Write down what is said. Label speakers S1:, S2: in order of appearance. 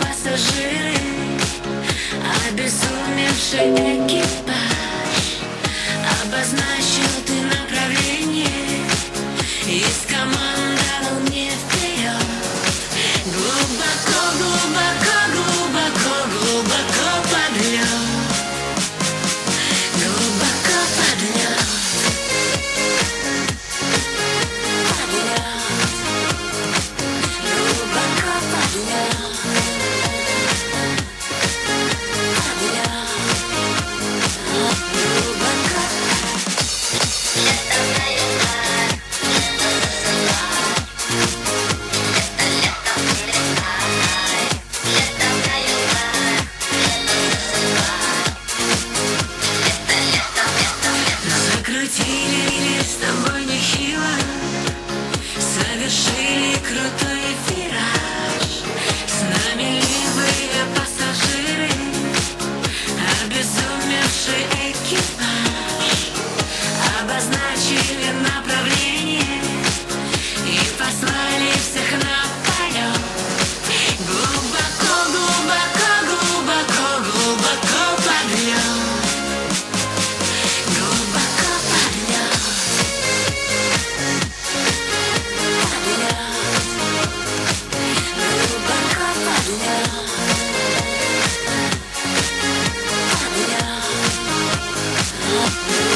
S1: пассажиры, обезумевшие. крутили меня с тобой. Thank